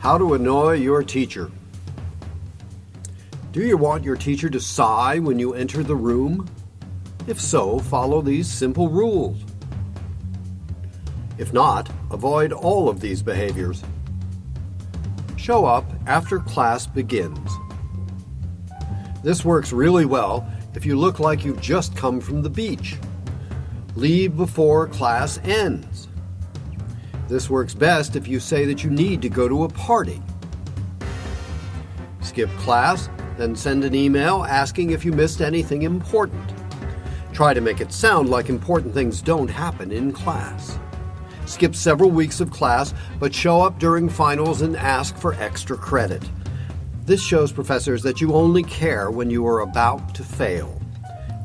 How to annoy your teacher. Do you want your teacher to sigh when you enter the room? If so, follow these simple rules. If not, avoid all of these behaviors. Show up after class begins. This works really well if you look like you've just come from the beach. Leave before class ends. This works best if you say that you need to go to a party. Skip class, then send an email asking if you missed anything important. Try to make it sound like important things don't happen in class. Skip several weeks of class, but show up during finals and ask for extra credit. This shows professors that you only care when you are about to fail.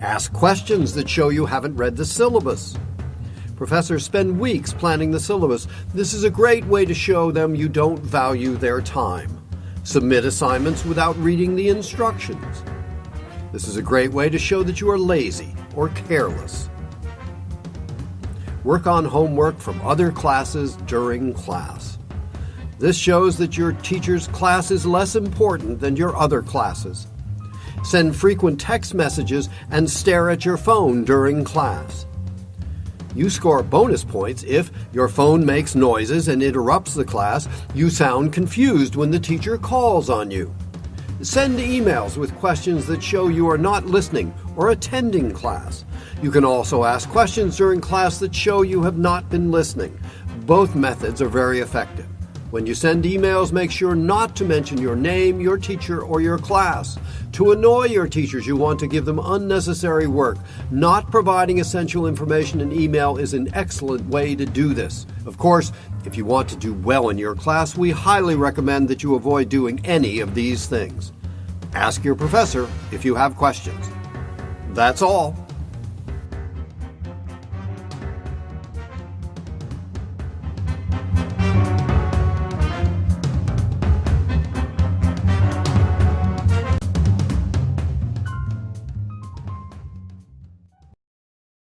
Ask questions that show you haven't read the syllabus. Professors spend weeks planning the syllabus. This is a great way to show them you don't value their time. Submit assignments without reading the instructions. This is a great way to show that you are lazy or careless. Work on homework from other classes during class. This shows that your teacher's class is less important than your other classes. Send frequent text messages and stare at your phone during class. You score bonus points if your phone makes noises and interrupts the class, you sound confused when the teacher calls on you. Send emails with questions that show you are not listening or attending class. You can also ask questions during class that show you have not been listening. Both methods are very effective. When you send emails, make sure not to mention your name, your teacher, or your class. To annoy your teachers, you want to give them unnecessary work. Not providing essential information in email is an excellent way to do this. Of course, if you want to do well in your class, we highly recommend that you avoid doing any of these things. Ask your professor if you have questions. That's all.